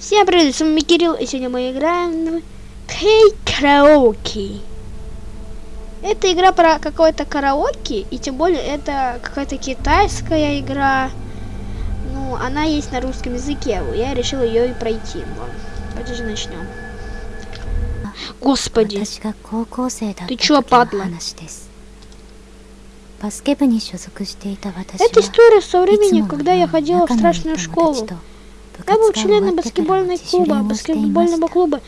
Всем привет, с вами Кирилл, и сегодня мы играем в Кей Караоке. Это игра про какое-то караоке, и тем более это какая-то китайская игра. Ну, она есть на русском языке, я решил ее и пройти. Ладно, давайте же начнем. Господи, ты чё, падла? Это история со времени, когда я ходила в страшную школу. Я был членом баскетбольного клуба, баскетбольного клуба.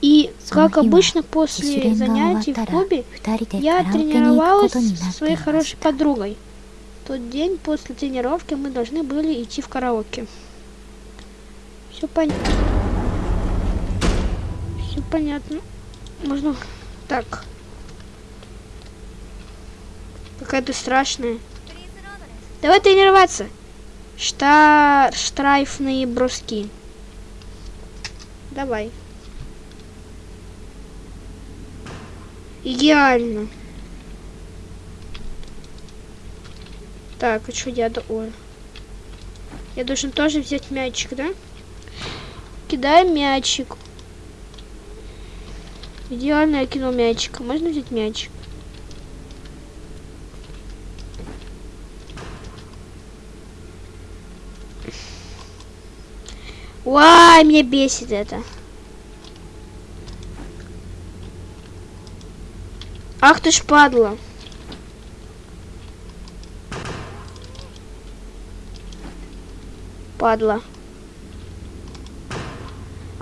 И, как обычно, после занятий в клубе, я тренировалась со своей хорошей подругой. В тот день после тренировки мы должны были идти в караоке. Все понятно. Все понятно. Можно... Так. Какая ты страшная. Давай тренироваться. Шта... Штрайфные броски. Давай. Идеально. Так, а что я... Ой. Я должен тоже взять мячик, да? Кидаем мячик. Идеально я кинул мячик. Можно взять мячик? Ой, меня бесит это. Ах ты ж падла. Падла.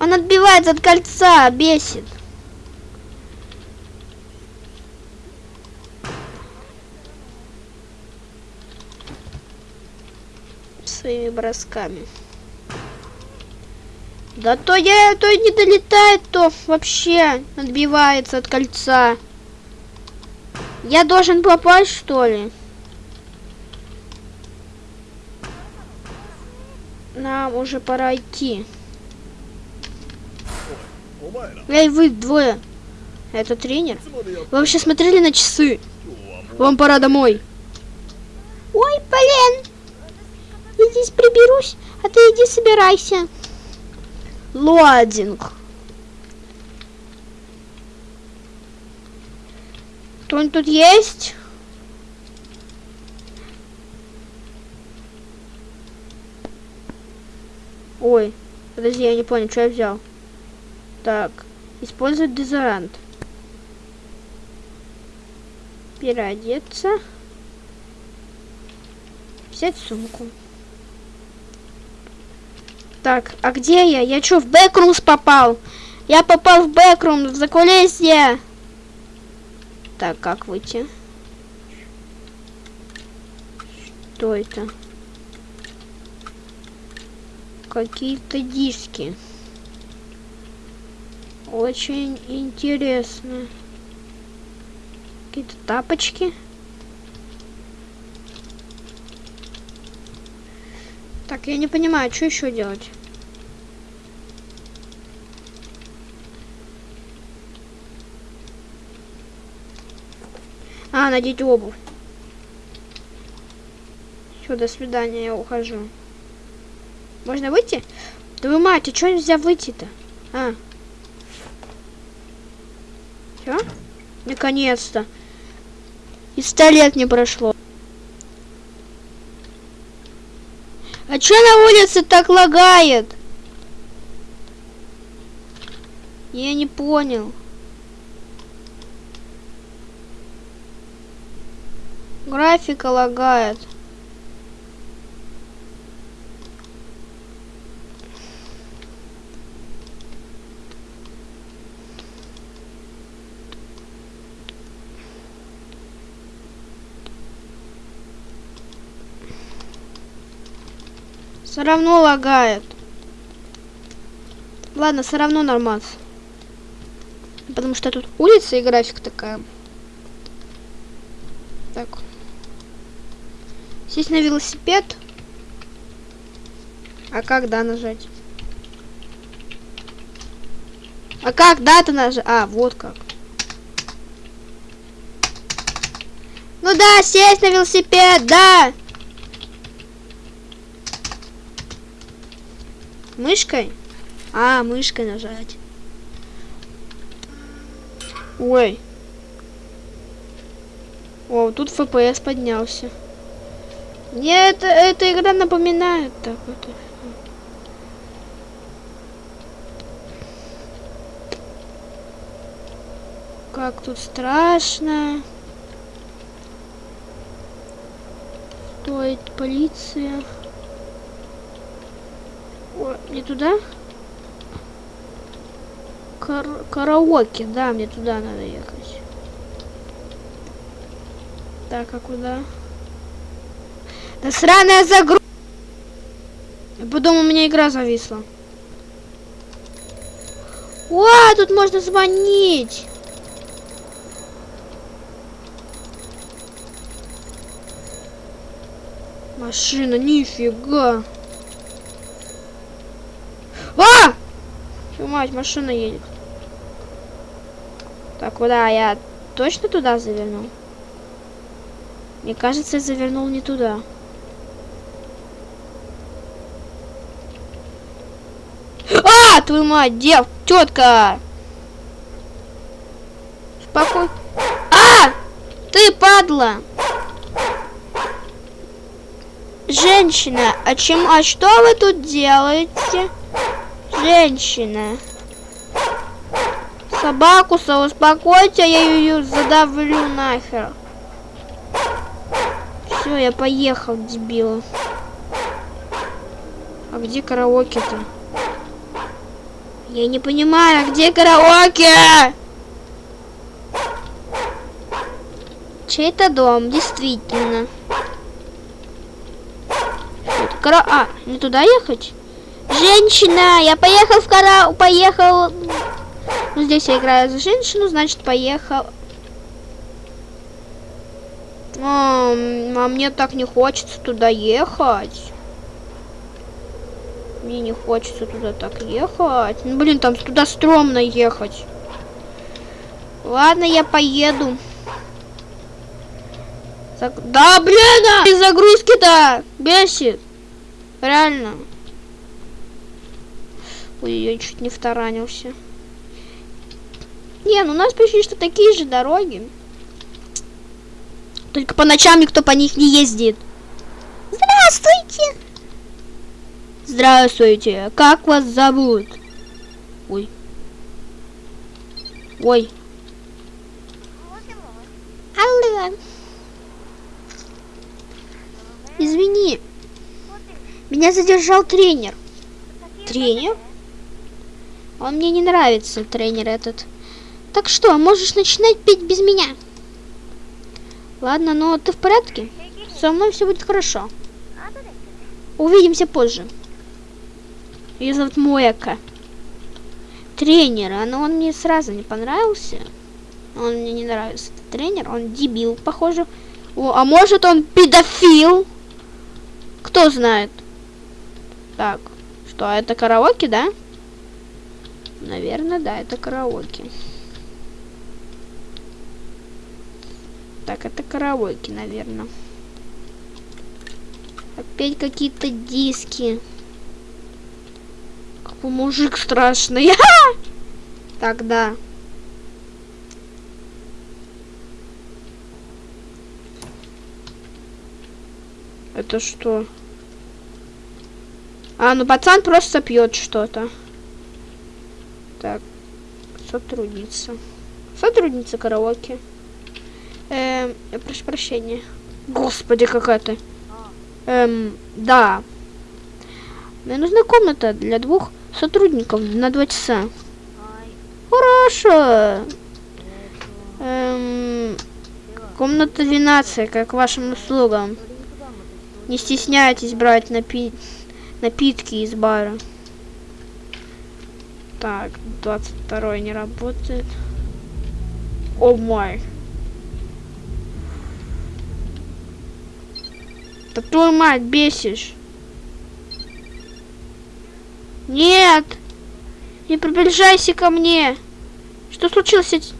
Он отбивается от кольца, бесит. Своими бросками. Да то я, то не долетает, то вообще отбивается от кольца. Я должен попасть, что ли? Нам уже пора идти. Эй, вы двое. Это тренер? Вы вообще смотрели на часы? Вам пора домой. Ой, блин. Я здесь приберусь, а ты иди собирайся. Лодинг. Кто-нибудь тут есть? Ой, подожди, я не понял, что я взял. Так, использовать дезорант. Переодеться. Взять сумку. Так, а где я? Я что, в бэкрумс попал? Я попал в бэкрум, в закулисье. Так, как выйти? Что это? Какие-то диски. Очень интересно. Какие-то тапочки. Так, я не понимаю, что еще делать? А, надеть обувь. Все, до свидания, я ухожу. Можно выйти? Да вы мать, а что нельзя выйти-то? А. Все? Наконец-то. И сто лет не прошло. А чё на улице так лагает? Я не понял. Графика лагает. Все равно лагает. Ладно, все равно нормально. Потому что тут улица и график такая. Так. Сесть на велосипед. А как да нажать? А как дата нажать? А, вот как. Ну да, сесть на велосипед, да. Мышкой? А, мышкой нажать. Ой. О, тут FPS поднялся. Мне это, эта игра напоминает так вот. Как тут страшно. Стоит полиция. О, не туда? Кар караоке, да, мне туда надо ехать. Так, а куда? Да сраная загрузка! Потом у меня игра зависла. О, тут можно звонить! Машина, нифига. А! Твою мать, машина едет. Так, куда? Я точно туда завернул? Мне кажется, я завернул не туда. А, твою мать, дев, тетка! Спокой. А! Ты падла! Женщина, а чем, а что вы тут делаете? Женщина. Собаку успокойте, я ее задавлю нахер. Все, я поехал, дебил. А где караоке-то? Я не понимаю, а где караоке? Чей-то дом, действительно. Кара... А, не туда ехать? Женщина! Я поехал в кара... Поехал... Здесь я играю за женщину, значит, поехал... А, а мне так не хочется туда ехать. Мне не хочется туда так ехать. Ну, блин, там туда стрёмно ехать. Ладно, я поеду. Да, блин! А! Загрузки-то бесит. Реально. Ой, я чуть не втаранился. Не, ну у нас почти что такие же дороги. Только по ночам никто по них не ездит. Здравствуйте! Здравствуйте. Как вас зовут? Ой. Ой. Алло. Извини. Меня задержал тренер. Тренер? Он мне не нравится, тренер этот. Так что, можешь начинать петь без меня? Ладно, но ты в порядке? Со мной все будет хорошо. Увидимся позже. Ее зовут Моэка. Тренер, но он мне сразу не понравился. Он мне не нравится. Тренер, он дебил, похоже. О, а может он педофил? Кто знает? Так, что, это караоке, да? Наверное, да, это караоке. Так, это караоке, наверное. Опять какие-то диски. Какой мужик страшный. Тогда. Это что? А, ну пацан просто пьет что-то. Так, сотрудница. Сотрудница караоке. Эм, прошу прощения. Господи, какая ты. Эм, да. Мне нужна комната для двух сотрудников на два часа. Хорошо. Эм, комната 12, как вашим услугам. Не стесняйтесь брать напить напитки из бара. Так, 22 не работает. О май. Да твою мать бесишь. Нет! Не приближайся ко мне! Что случилось?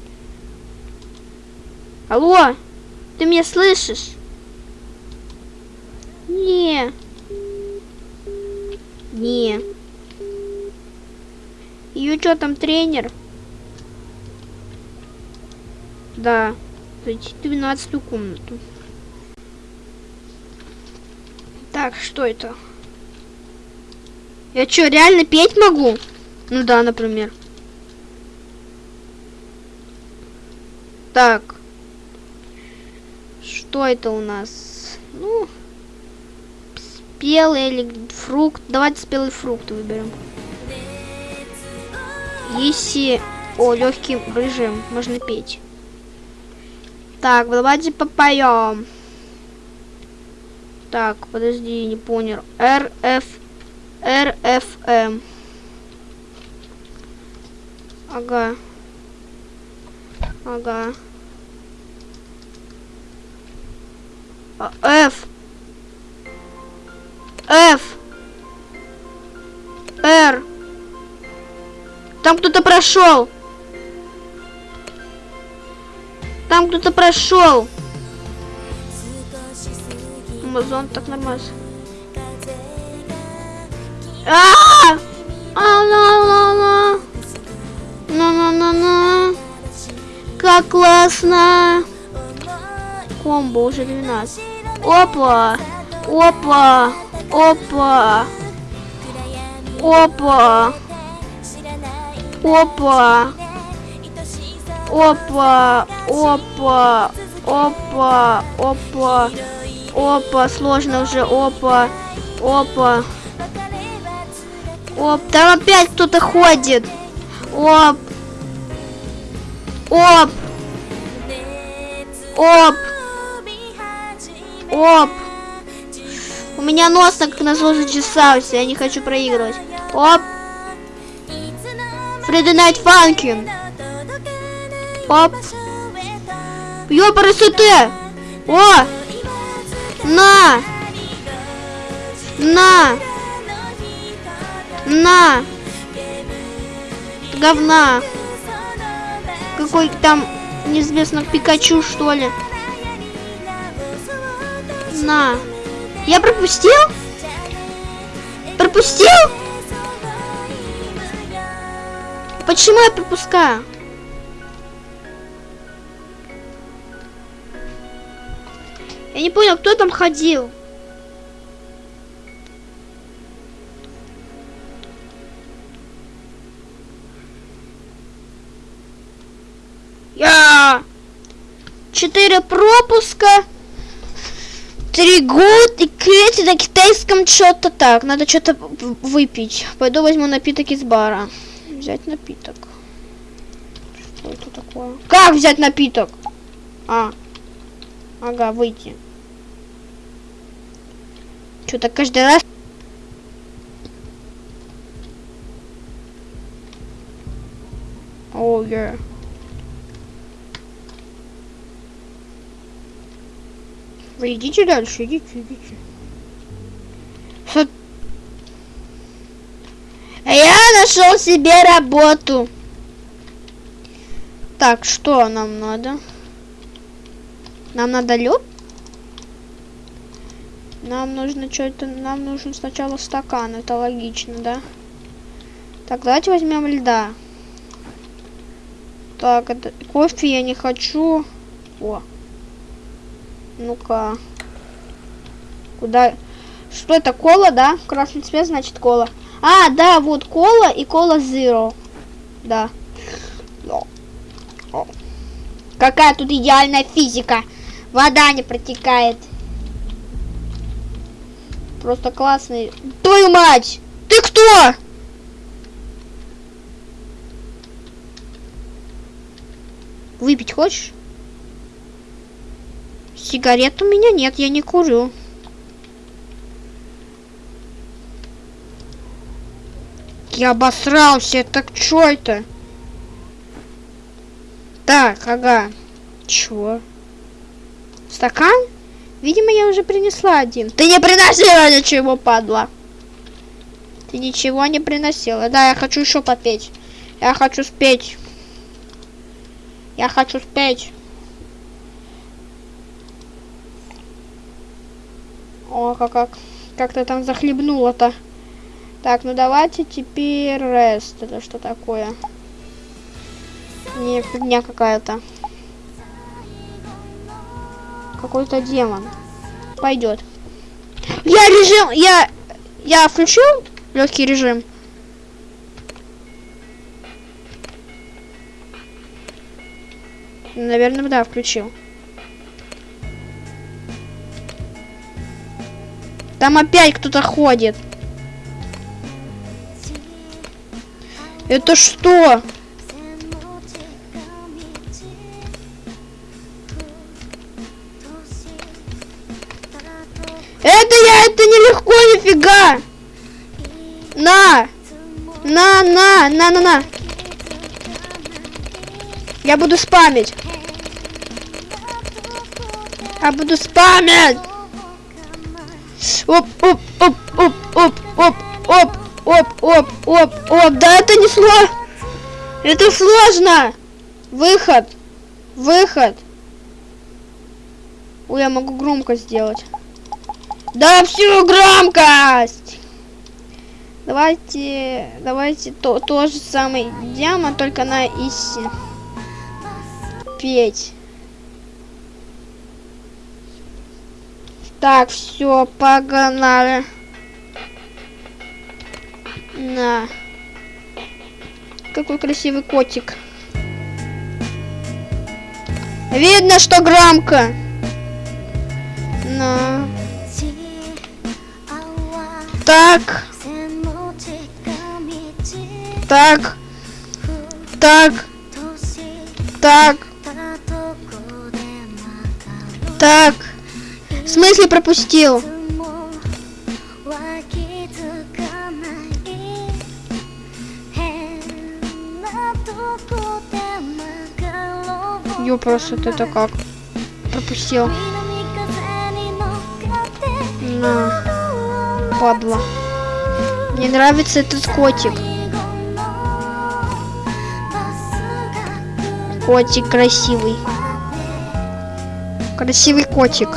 Алло! Ты меня слышишь? Не. Не. Ее что там, тренер? Да. Зайти в 12 комнату. Так, что это? Я что, реально петь могу? Ну да, например. Так. Что это у нас? Ну, спелый или фрукт. Давайте спелый фрукт выберем. Если... О, легкий режим. Можно петь. Так, давайте попоем. Так, подожди, не понял. РФ... РФМ. Ага. Ага. А, F. F. R. Там кто-то прошел. Там кто-то прошел. Амазон так нормально. А! А, на, на, на. На, на, на, на. Как классно. Комбо уже 12. Опа. Опа. Опа. Опа. Опа. Опа. Опа. Опа. Опа. Опа. Сложно уже. Опа. Опа. Оп. Там опять кто-то ходит. Оп. Оп. Оп. Оп. У меня нос так назло зачесался. Я не хочу проигрывать. Оп. Фредди Найт Фанкин. Оп. Ёпарасоте. О. На. На. На. Говна. Какой там неизвестно Пикачу, что ли. На. Я пропустил? Пропустил? Почему я пропускаю? Я не понял, кто там ходил. Я... Четыре пропуска. Три год и крети на китайском что-то так. Надо что-то выпить. Пойду возьму напиток из бара. Взять напиток. Что это такое? Как взять напиток? А. Ага, выйти. Что-то каждый раз... Oh, yeah. Идите дальше, идите, идите. Со... Я нашел себе работу. Так, что нам надо? Нам надо лед? Нам нужно что-то... Нам нужен сначала стакан. Это логично, да? Так, давайте возьмем льда. Так, это... Кофе я не хочу. О. Ну-ка. Куда? Что это? Кола, да? Красный цвет, значит кола. А, да, вот кола и кола zero. Да. Какая тут идеальная физика. Вода не протекает. Просто классный. Твою мать! Ты кто? Выпить хочешь? Сигарет у меня нет, я не курю. Я обосрался, так что это? Так, ага. Чё? Стакан? Видимо, я уже принесла один. Ты не приносила ничего, падла. Ты ничего не приносила. Да, я хочу еще попеть. Я хочу спеть. Я хочу спеть. О, как, как, как то там захлебнула-то. Так, ну давайте теперь рест. Это что такое? Не, фигня какая-то. Какой-то демон. Пойдет. Я режим, я, я включил легкий режим. Наверное, да, включил. Там опять кто-то ходит. Это что? Нифига. На. На, на, на, на, на. Я буду спамить. Я буду спамить. Оп, оп, оп, оп, оп, оп, оп, оп, оп, оп, оп. Да это не сложно. Это сложно. Выход. Выход. Ой, я могу громко сделать. Да всю громкость! Давайте, давайте то, то же самое демон, только на иси. Петь. Так, все, погнали. На. Какой красивый котик. Видно, что громко. На. Так. Так. Так. Так. Так. В смысле пропустил? Просто это как? Пропустил. На падла. Мне нравится этот котик. Котик красивый. Красивый котик.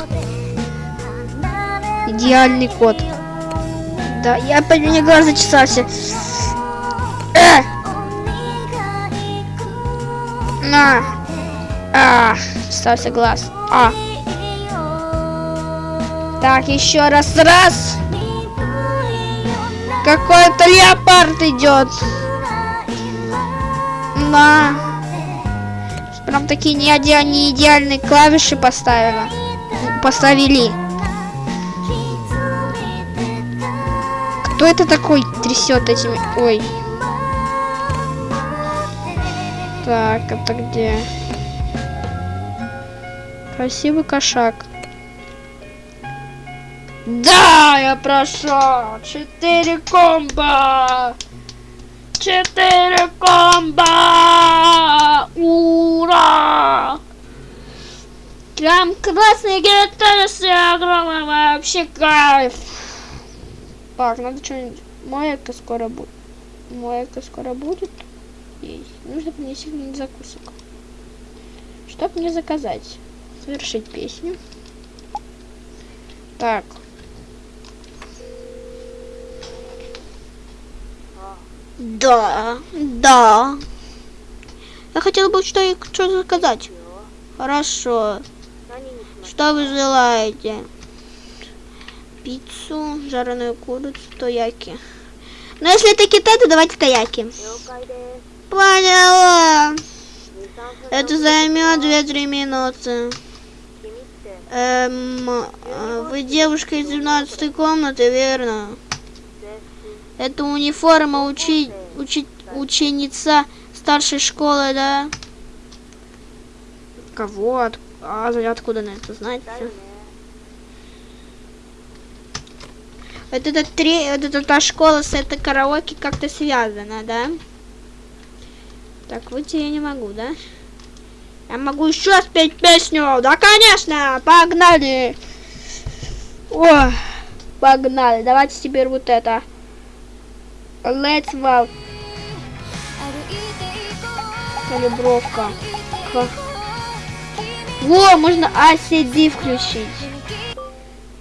Идеальный кот. Да, я по мне глаз зачесался. Э! На. А, чесался глаз. А. Так, еще раз, раз. Какой-то леопард идет. На. Прям такие не, иде не идеальные клавиши поставила. Поставили. Кто это такой трясет этими? Ой. Так, это где? Красивый кошак. Да, я прошел. Четыре комбо. Четыре комбо. Ура! Прям красный гитары с огромным вообще кайф. Так, надо что-нибудь. Моя-ка скоро будет. Моя-ка скоро будет. Есть. Нужно принести закусок. Что мне заказать? Совершить песню. Так. Да, да. Я хотела бы что что заказать. Хорошо. Что вы желаете? Пиццу, жареную курицу, тояки. Но если это Китай, то давайте тояки. Поняла. Это займет 2-3 минуты. Эм, а, вы девушка из 12 комнаты, верно? Это униформа учи, учи, ученица старшей школы, да? Кого? От, а откуда на это знать? Вот это три, вот эта та школа с этой караоке как-то связана, да? Так, выйти я не могу, да? Я могу еще спеть песню. Да, конечно, погнали. О, погнали. Давайте теперь вот это. Let's walk. Калибровка. Во, можно ICD включить.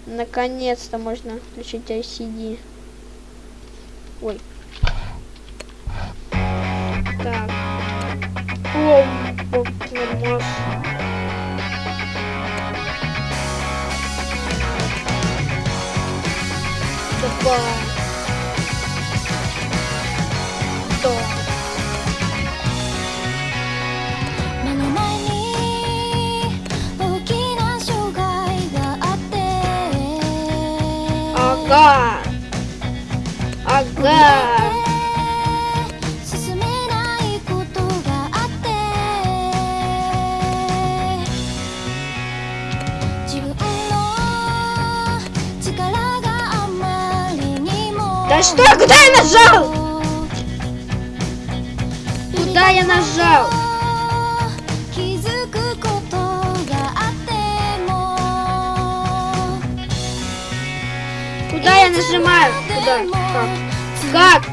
Наконец-то можно включить ICD. Ой. Так. О, нормас. Давай. что? Куда я нажал? Куда я нажал? Куда я нажимаю? Куда? Как? Как?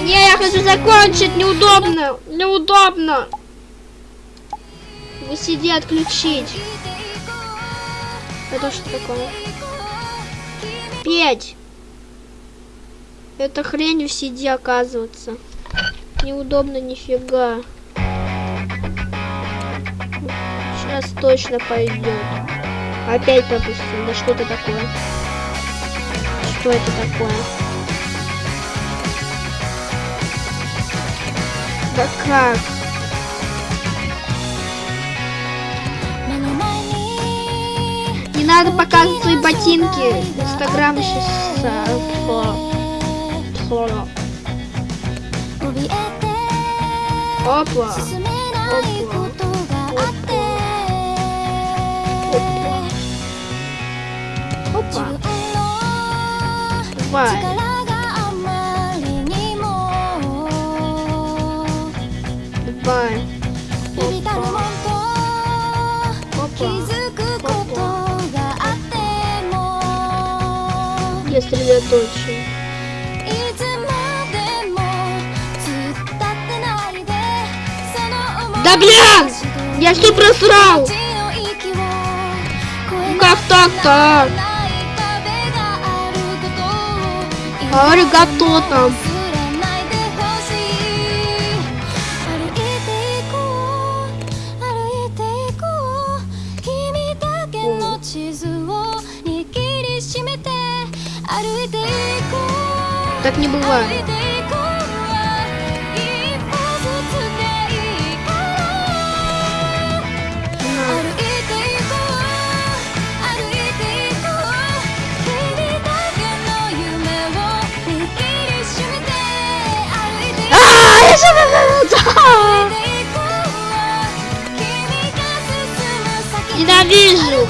Не, я хочу закончить. Неудобно. Неудобно. Вы сиди отключить. Это что такое? Петь. Это хрень в сиди оказывается. Неудобно нифига. Сейчас точно пойдет. Опять пропустил. Да что это такое? Что это такое? Да как? надо показывать свои ботинки. Инстаграм сейчас э, слона. Опа. Опа. Опа. Опа. Давай. Давай. сосредоточен. Да блин! Я что просрал? Ну как так-то? Аригато там. так не бывает. Ненавижу!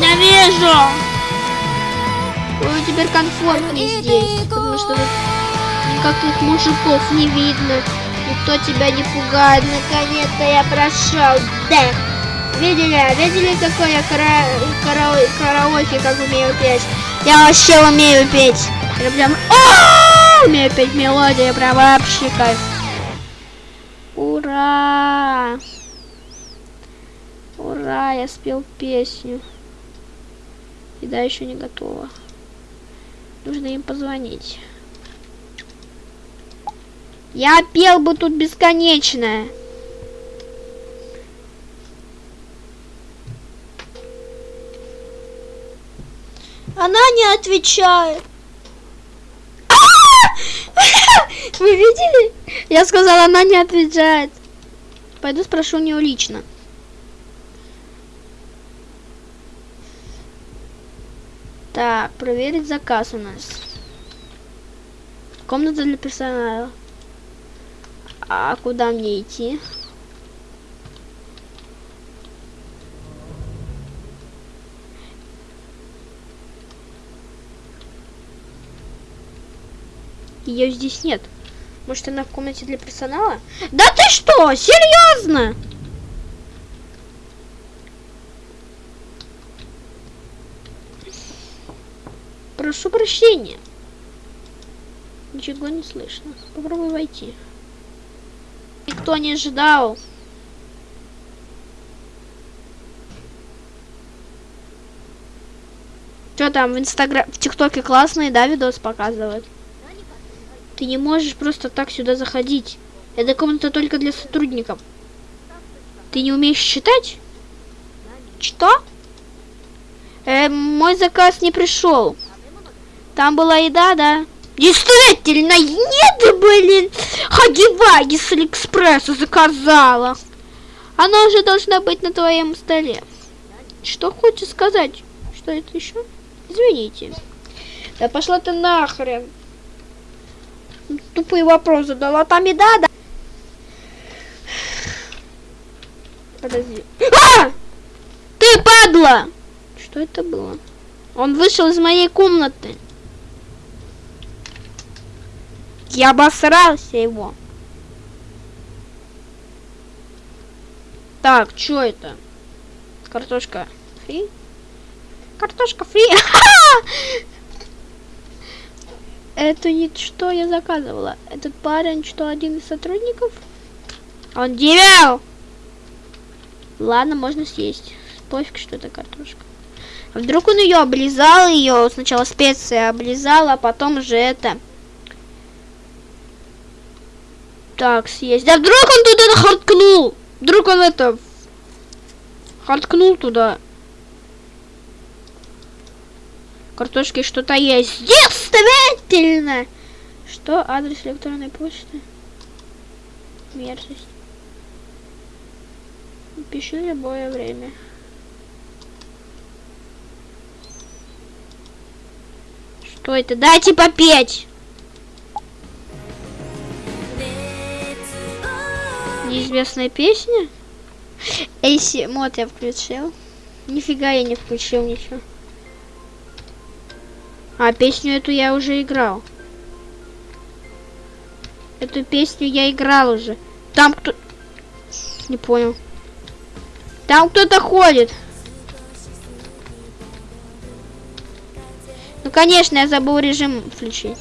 Ненавижу! Теперь комфортнее здесь, потому что никаких мужиков не видно, никто тебя не пугает. Наконец-то я прошел. Да. Видели, видели, какой я кара... кара- караоке, как умею петь? Я вообще умею петь. Я прям а, умею петь мелодии, прям вообще кайф. Ура! Ура, я спел песню. И да, еще не готова. Нужно им позвонить. Я пел бы тут бесконечно. Она не отвечает. Вы видели? Я сказала, она не отвечает. Пойду спрошу у нее лично. Так, проверить заказ у нас. Комната для персонала. А куда мне идти? Ее здесь нет. Может, она в комнате для персонала? Да ты что? Серьезно? Прошу прощения. Ничего не слышно. Попробуй войти. Никто не ожидал. Что там в инстаграм, в тиктоке классные, да, видос показывают? Ты не можешь просто так сюда заходить. Это комната только для сотрудников. Ты не умеешь читать? Что? Э, мой заказ не пришел. Там была еда, да? Действительно, нет, блин. Хаги-ваги с Алиэкспресса заказала. Она уже должна быть на твоем столе. Что хочешь сказать? Что это еще? Извините. Да пошла ты нахрен. Тупые вопросы задала. Там еда, да? Подожди. А! Ты падла! Что это было? Он вышел из моей комнаты. Я обосрался его. Так, что это? Картошка фри? Картошка фри. Это не что я заказывала. Этот парень, что один из сотрудников? Он дебил! Ладно, можно съесть. Пофиг, что это картошка. А вдруг он ее облизал, ее сначала специи облизал, а потом уже это... Так, съесть. Да вдруг он туда харткнул! Вдруг он это... Харткнул туда. Картошки что-то есть. Действительно! Что? Адрес электронной почты? Мерзость. Пиши любое время. Что это? Дайте попеть! Неизвестная песня? Эйси, мод я включил. Нифига я не включил ничего. А, песню эту я уже играл. Эту песню я играл уже. Там кто... Не понял. Там кто-то ходит. Ну, конечно, я забыл режим включить.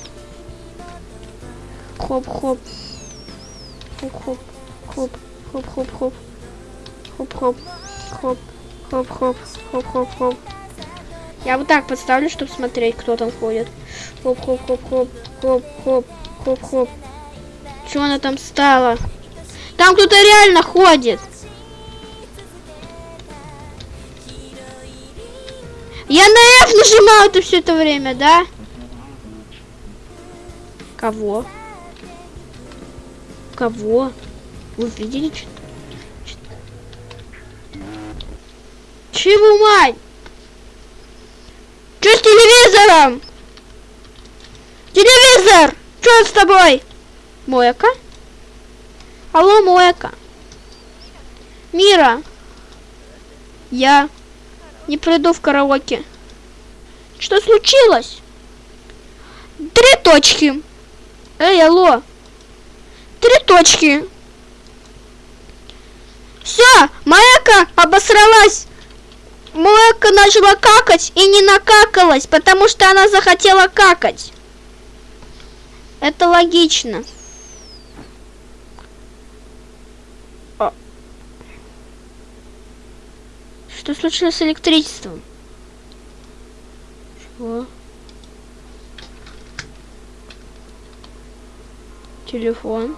Хоп-хоп. Хоп-хоп. Хоп-хоп-хоп-хоп. Хоп-хоп. Хоп. Хоп-хоп. Хоп-хоп-хоп. Я вот так подставлю, чтобы смотреть, кто там ходит. Хоп-хоп-хоп-хоп. Хоп-хоп. Хоп-хоп. Чего она там стала? Там кто-то реально ходит. Я на F нажимал это все это время, да? Кого? Кого? Вы видели что-то? Чего, мать? Что с телевизором? Телевизор! Что с тобой? Мояка? Алло, Мояка. Мира. Я не приду в караоке. Что случилось? Три точки. Эй, алло. Три точки. Все, Маяка обосралась. Маяка начала какать и не накакалась, потому что она захотела какать. Это логично. Что случилось с электричеством? Чего? Телефон.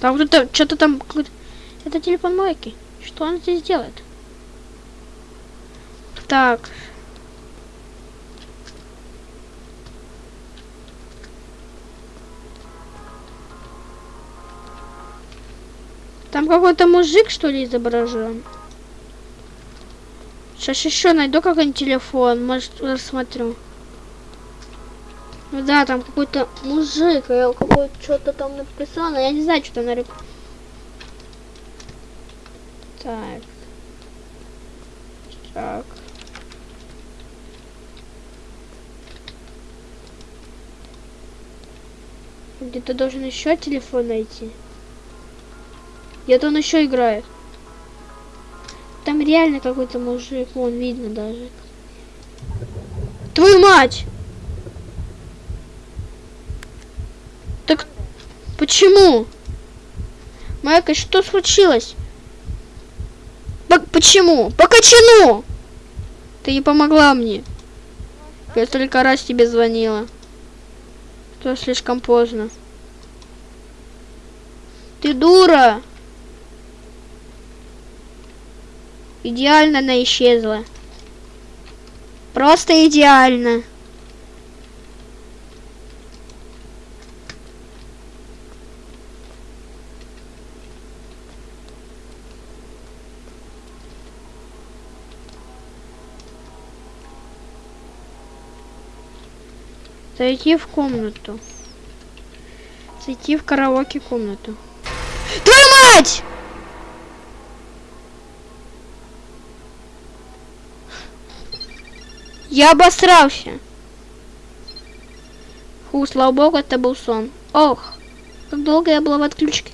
Там кто-то, что-то там... Это телефон Майки. Что он здесь делает? Так. Там какой-то мужик, что ли, изображен? Сейчас еще найду какой-нибудь телефон, может рассмотрю. Да, там какой-то мужик, какой-то что-то там написано, я не знаю, что там нарисовано. Так. Так. Где-то должен еще телефон найти. Где-то он еще играет. Там реально какой-то мужик, вон видно даже. Твою мать! Так почему? Майка, что случилось? По почему? По кочану! Ты не помогла мне. Я столько раз тебе звонила. То слишком поздно. Ты дура! Идеально она исчезла. Просто идеально. Зайти в комнату. Зайти в караоке комнату. Твою мать! Я обосрался. Фу, слава богу, это был сон. Ох, как долго я была в отключке.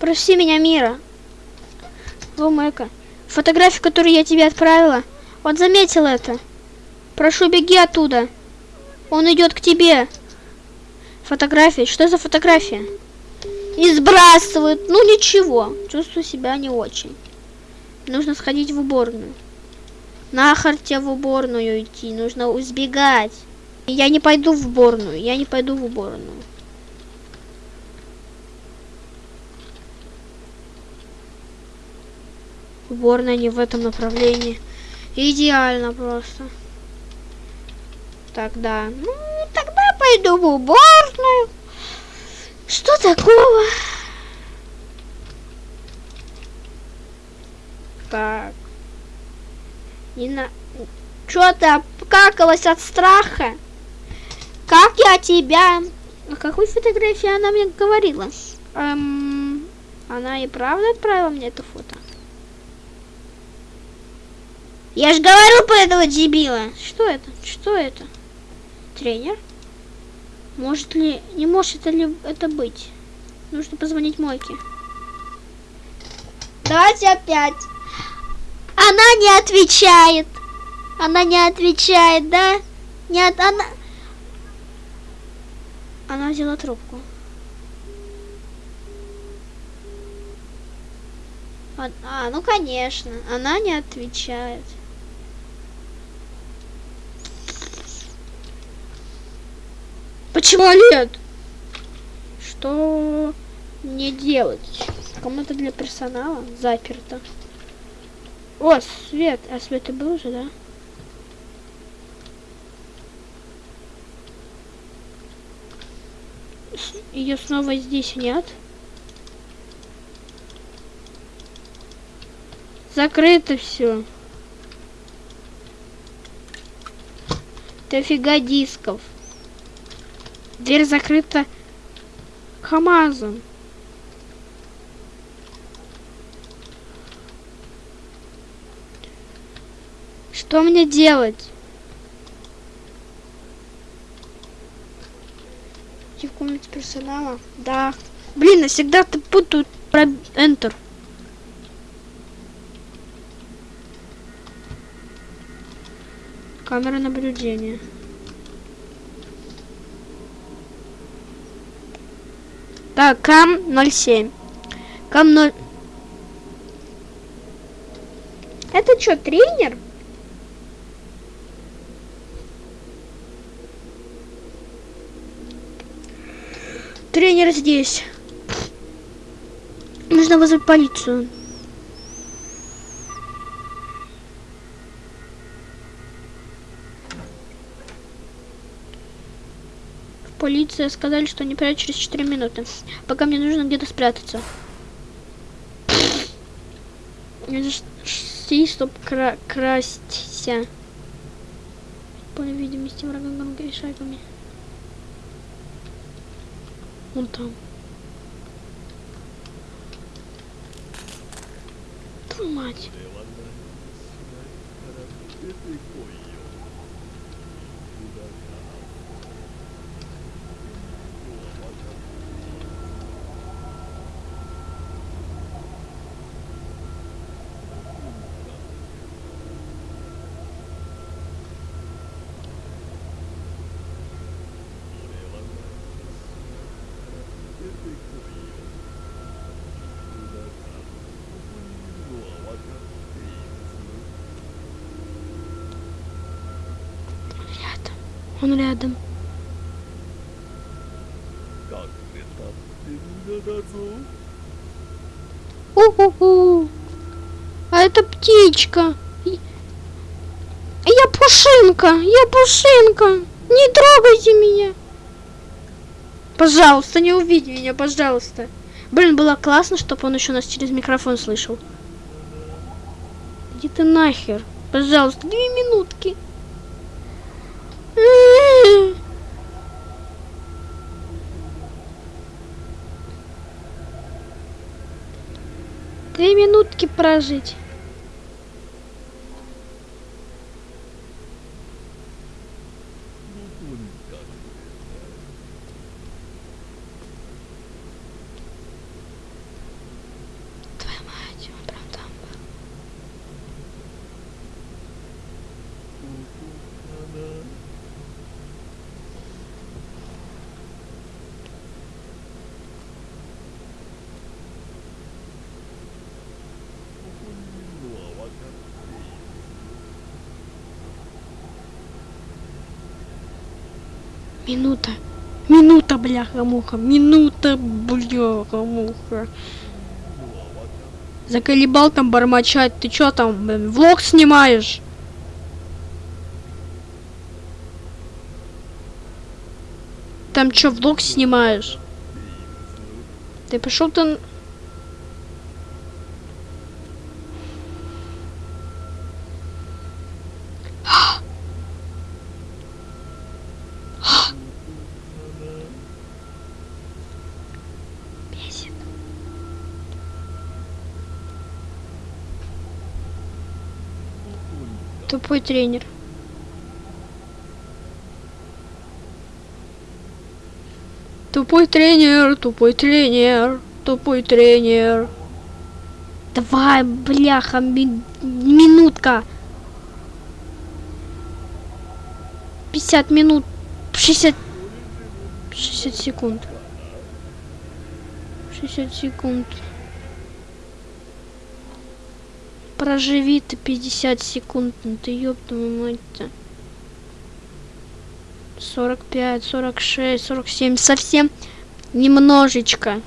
Прости меня, Мира. Ломэка. Фотографию, которую я тебе отправила. Он заметил это. Прошу, беги оттуда. Он идет к тебе. Фотография. Что за фотография? И сбрасывают. Ну ничего. Чувствую себя не очень. Нужно сходить в уборную. Нахер тебе в уборную идти. Нужно избегать. Я не пойду в уборную. Я не пойду в уборную. Уборная не в этом направлении. Идеально просто. Тогда, ну, тогда пойду в уборную. Что такого? Так. Не на... Чё ты обкакалась от страха? Как я тебя... О какой фотографии она мне говорила? Эм... Она и правда отправила мне это фото? Я же говорю по этого дебила. Что это? Что это? Тренер? Может ли... Не может ли это быть? Нужно позвонить Мойке. Давайте опять. Она не отвечает. Она не отвечает, да? Нет, она... Она взяла трубку. А, а, ну конечно, она не отвечает. Почему нет? Что мне делать? Комната для персонала заперта. О, свет. А свет и был уже, да? Ее снова здесь нет. Закрыто все. Дофига дисков. Дверь закрыта КамАЗом. Что мне делать? Идти в комнате персонала? Да. Блин, я всегда ты путаю про Enter. Камера наблюдения. Так, кам 07. Кам 0... Это что, тренер? Тренер здесь. Нужно вызвать полицию. Полиция сказали, что они приедут через 4 минуты. Пока мне нужно где-то спрятаться. Си, чтоб кра красться. По видимости врага громкими шагами. Вон там. Твою мать. он рядом. У-ху-ху. А это птичка. Я пушинка, я пушинка. Не трогайте меня. Пожалуйста, не увидь меня, пожалуйста. Блин, было классно, чтобы он еще нас через микрофон слышал. Где ты нахер. Пожалуйста, две минутки. Две минутки прожить. Твоя мать, он прям там был. Минута. Минута, бляха-муха. Минута, бляха-муха. Заколебал там бормочать. Ты чё там, блин, влог снимаешь? Там чё, влог снимаешь? Ты пошел ты... Тупой тренер. Тупой тренер, тупой тренер, тупой тренер. Давай, бляха, ми- минутка. 50 минут, 60, 60 секунд. 60 секунд. Проживи ты 50 секунд, ну ты ёб твою мать-то. 45, 46, 47, совсем немножечко.